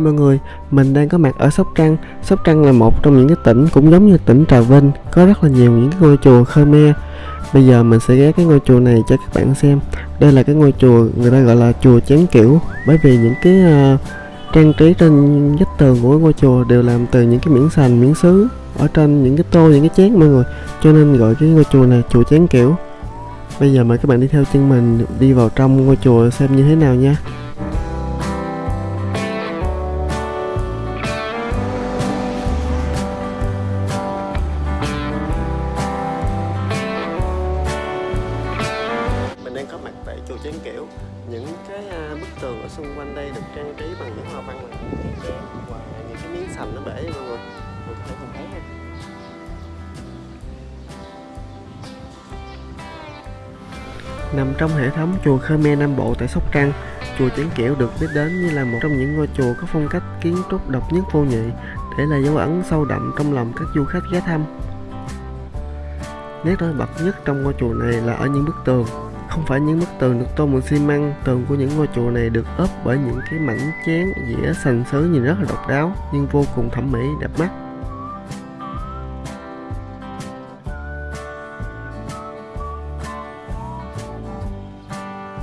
Hai mọi người, mình đang có mặt ở Sóc Trăng. Sóc Trăng là một trong những cái tỉnh cũng giống như tỉnh Trà Vinh, có rất là nhiều những cái ngôi chùa Khmer. Bây giờ mình sẽ ghé cái ngôi chùa này cho các bạn xem. Đây là cái ngôi chùa người ta gọi là chùa chén Kiểu, bởi vì những cái uh, trang trí trên vách tường của ngôi chùa đều làm từ những cái miếng sành, miếng sứ ở trên những cái tô, những cái chén mọi người. Cho nên gọi cái ngôi chùa này chùa chén Kiểu. Bây giờ mời các bạn đi theo chân mình đi vào trong ngôi chùa xem như thế nào nha. Nằm trong hệ thống chùa Khmer Nam Bộ tại Sóc Trăng, chùa Chén Kiểu được biết đến như là một trong những ngôi chùa có phong cách kiến trúc độc nhất vô nhị, để lại dấu ấn sâu đậm trong lòng các du khách ghé thăm. Nét nổi bật nhất trong ngôi chùa này là ở những bức tường. Không phải những bức tường được tô bằng xi măng, tường của những ngôi chùa này được ốp bởi những cái mảnh chén, dĩa, sành sứ nhìn rất là độc đáo nhưng vô cùng thẩm mỹ, đẹp mắt.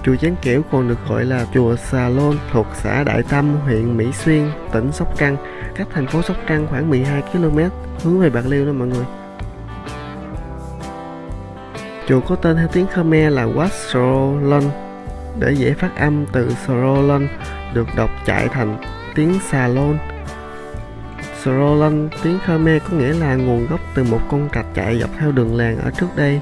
Chùa Chán Kiểu còn được gọi là chùa Xà Lôn thuộc xã Đại Tâm, huyện Mỹ Xuyên, tỉnh Sóc Trăng, cách thành phố Sóc Trăng khoảng 12 km hướng về Bạc Liêu đó mọi người. Chùa có tên theo tiếng Khmer là Wat Srolon để dễ phát âm từ Srolon được đọc chạy thành tiếng Xà Lôn. Srolon tiếng Khmer có nghĩa là nguồn gốc từ một con trạch chạy dọc theo đường làng ở trước đây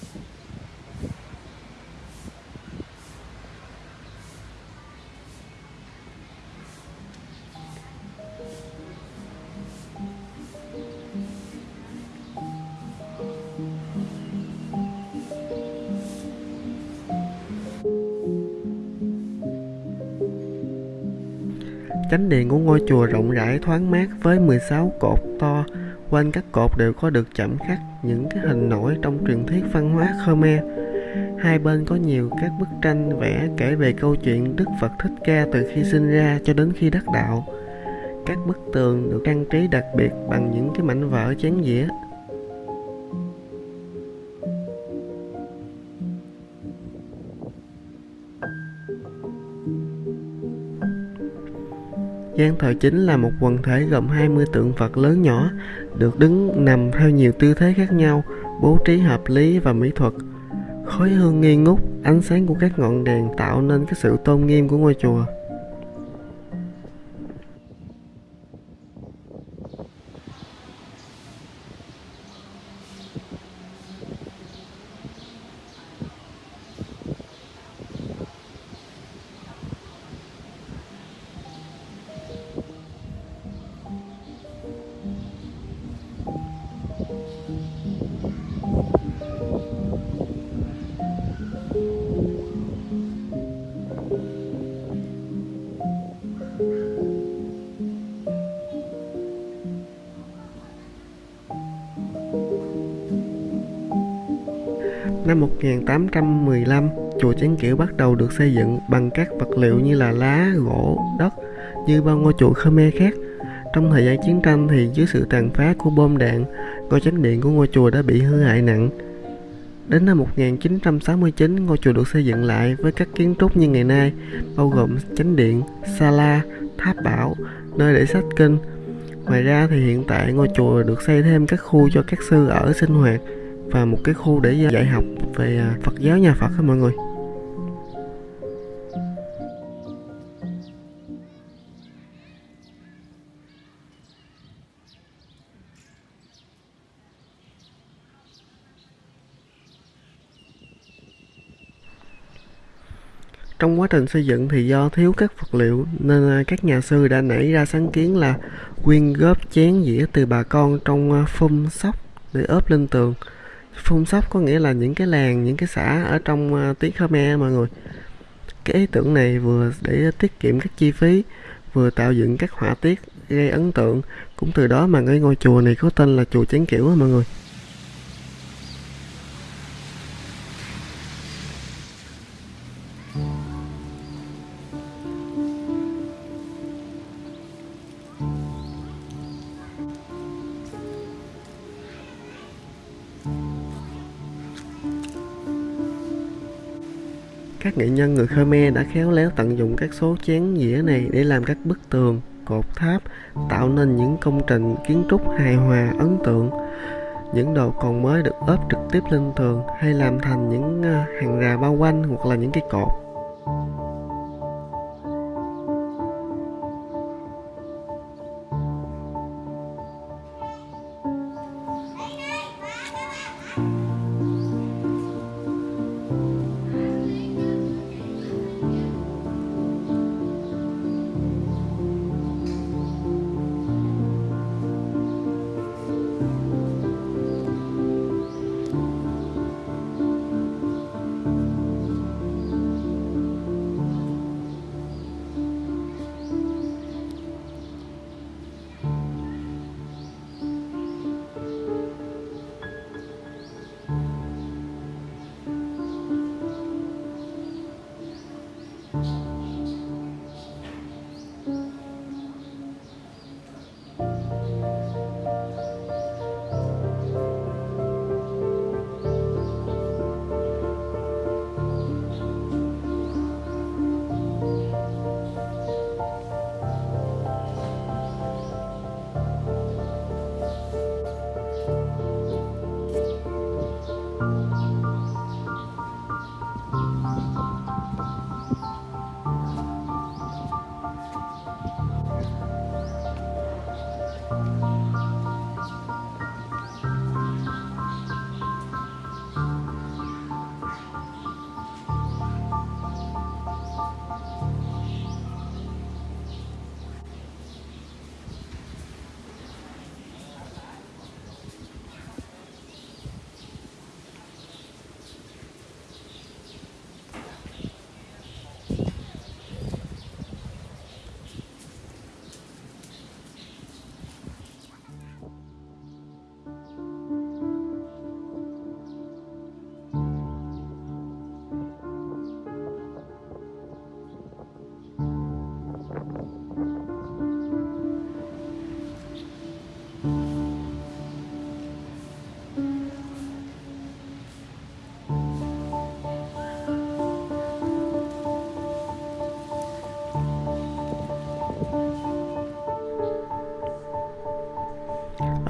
Chánh điện của ngôi chùa rộng rãi thoáng mát với 16 cột to, quanh các cột đều có được chạm khắc những cái hình nổi trong truyền thuyết văn hóa Khmer. Hai bên có nhiều các bức tranh vẽ kể về câu chuyện Đức Phật Thích Ca từ khi sinh ra cho đến khi đắc đạo. Các bức tường được trang trí đặc biệt bằng những cái mảnh vỡ chén dĩa. Gian thờ chính là một quần thể gồm 20 tượng Phật lớn nhỏ, được đứng nằm theo nhiều tư thế khác nhau, bố trí hợp lý và mỹ thuật. Khói hương nghi ngút, ánh sáng của các ngọn đèn tạo nên cái sự tôn nghiêm của ngôi chùa. Năm 1815, chùa Chánh Kiểu bắt đầu được xây dựng bằng các vật liệu như là lá, gỗ, đất như bao ngôi chùa Khmer khác. Trong thời gian chiến tranh thì dưới sự tàn phá của bom đạn, ngôi chánh điện của ngôi chùa đã bị hư hại nặng. Đến năm 1969, ngôi chùa được xây dựng lại với các kiến trúc như ngày nay, bao gồm chánh điện, sala, tháp bảo, nơi để sách kinh. Ngoài ra thì hiện tại ngôi chùa được xây thêm các khu cho các sư ở sinh hoạt và một cái khu để à, dạy học về à, Phật giáo nhà Phật đó mọi người. Trong quá trình xây dựng thì do thiếu các vật liệu nên à, các nhà sư đã nảy ra sáng kiến là quyên góp chén dĩa từ bà con trong phun sóc để ốp lên tường. Phun sóc có nghĩa là những cái làng, những cái xã ở trong ờ, tiếng Khmer mọi người. Cái ý tưởng này vừa để tiết kiệm các chi phí, vừa tạo dựng các họa tiết gây ấn tượng, cũng từ đó mà cái ngôi chùa này có tên là chùa Chén Kiểu á mọi người Các nghệ nhân người Khmer đã khéo léo tận dụng các số chén dĩa này để làm các bức tường, cột tháp, tạo nên những công trình kiến trúc hài hòa, ấn tượng. Những đồ còn mới được ốp trực tiếp lên tường hay làm thành những ờ, hàng rào bao quanh hoặc là những cái cột.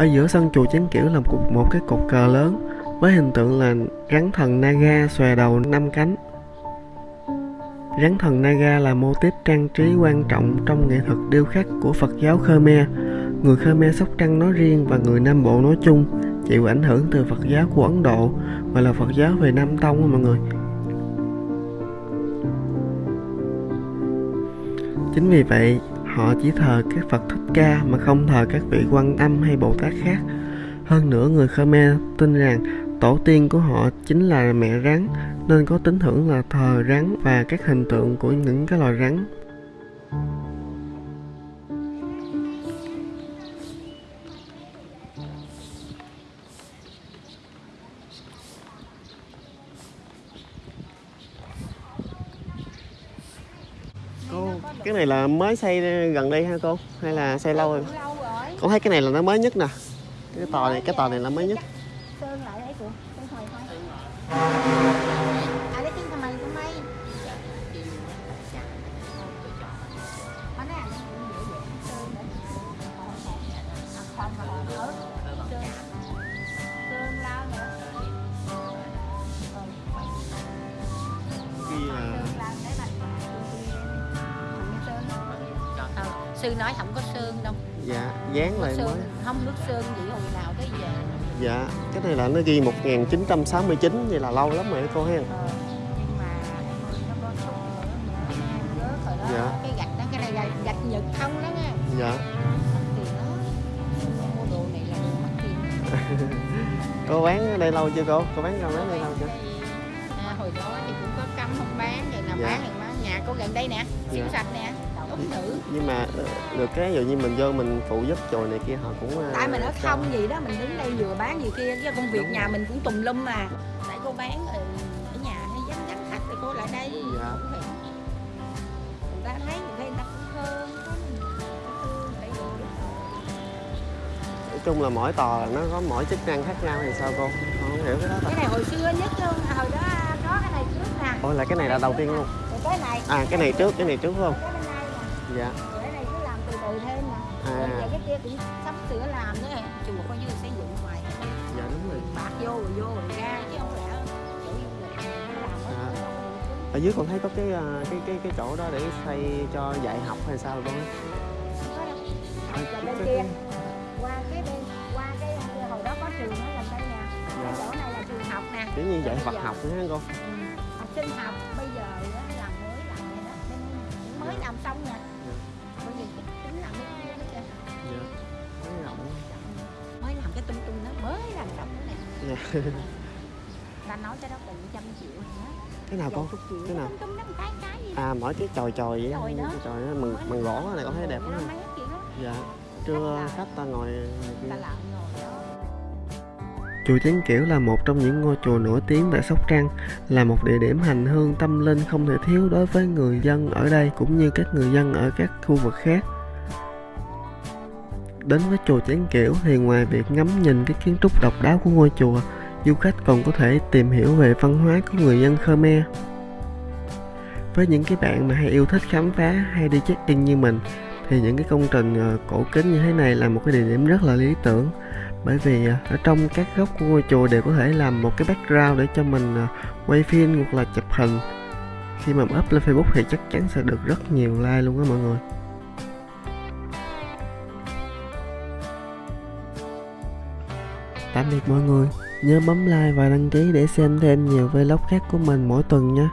Ở giữa sân chùa Chánh Kiểu là một, một cái cột cờ lớn với hình tượng là rắn thần Naga xòe đầu năm cánh. Rắn thần Naga là mô típ trang trí quan trọng trong nghệ thuật điêu khắc của Phật giáo Khmer. Người Khmer Sóc Trăng nói riêng và người Nam Bộ nói chung chịu ảnh hưởng từ Phật giáo của Ấn Độ và là Phật giáo về Nam Tông mọi người. Chính vì vậy, họ chỉ thờ các Phật Thích Ca mà không thờ các vị quan âm hay Bồ Tát khác. Hơn nữa, người Khmer tin rằng tổ tiên của họ chính là mẹ rắn, nên có tín hưởng là thờ rắn và các hình tượng của những cái loài rắn. Cái này là mới xây gần đây ha cô? Hay là xây lâu rồi? lâu rồi Con thấy cái này là nó mới nhất nè. Cái tòa này, cái tòa này là mới nhất. sơn lại đấy cô sơn thời thôi sư nói không có sơn đâu dạ dán lại mới. sơn không nước sơn gì hồi nào tới giờ Dạ, cái này là nó ghi 1969 vậy là lâu lắm rồi cô ha. Ờ, nhưng mà em ơi, nó có sụp nữa nữa rớt rồi đó Dạ. cái gạch đó cái này gạch, gạch nhật không đó nha Dạ. là Cô bán ở đây lâu chưa cô? Cô bán rau bán đây lâu chưa? à, hồi đó thì cũng có cấm không bán rồi nào Dạ. bán thì bán nhà cô gần đây nè siêu Dạ. sạch nè nữ. Nhưng mà ờ, được cái dụ như mình vô mình phụ giúp chùa này kia họ cũng ờ, tại mình ở không gì đó mình đứng đây vừa bán gì kia cái công việc Đúng nhà rồi. mình cũng tùm lum mà. Tại cô bán rồi ở nhà hay vắng vắng khách thì cô lại đây. Dạ. cũng phải người ta thấy người ta cũng thương nói chung là mỗi tòa là nó có mỗi chức năng khác nhau thì sao cô? Không hiểu cái đó cái này hồi xưa nhất luôn hồi đó có cái này trước nè. Ôi là cái này là đầu tiên luôn. Cái này. À cái này trước cái này trước không dạ. Cái này cứ làm từ từ thêm nè À. giờ cái kia cũng sắp sửa làm nữa chùa coi như xây dựng ngoài dạ đúng rồi. Bạc vô rồi vô rồi ra chứ không lẽ nó làm À. ở dưới con thấy có cái ờ, cái cái cái chỗ đó để xây cho dạy học hay sao con ấy? Rồi bên kia. Qua cái bên qua cái hồi đó có trường ở gần đây nè cái chỗ này là trường học nè. Kiểu như dạy giờ- học nữa hả cô? Ừ. học sinh học bây giờ làm mới làm này đó. Mới Dạ. làm xong nè nữa nè dạ. ta nói cái đó cần trăm triệu cái nào triệu cái nào? tung tung cái cái gì à mỗi cái chòi chòi vậy Chòi đó. cái chòi đó bằng bằng gỗ này con thấy đẹp lắm đó dạ trưa khách ta ngồi này kia. ta làm ngồi đó Chùa Chén Kiểu là một trong những ngôi chùa nổi tiếng tại Sóc Trăng, là một địa điểm hành hương tâm linh không thể thiếu đối với người dân ở đây cũng như các người dân ở các khu vực khác. Đến với chùa Chén Kiểu thì ngoài việc ngắm nhìn cái kiến trúc độc đáo của ngôi chùa, du khách còn có thể tìm hiểu về văn hóa của người dân Khmer. Với những cái bạn mà hay yêu thích khám phá hay đi check-in như mình thì những cái công trình ờ, cổ kính như thế này là một cái địa điểm rất là lý tưởng. Bởi vì ờ, ở trong các góc của ngôi chùa đều có thể làm một cái background để cho mình ờ, quay phim hoặc là chụp hình. Khi mà up lên Facebook thì chắc chắn sẽ được rất nhiều like luôn á mọi người. Tạm biệt mọi người. Nhớ bấm like và đăng ký để xem thêm nhiều vlog khác của mình mỗi tuần nha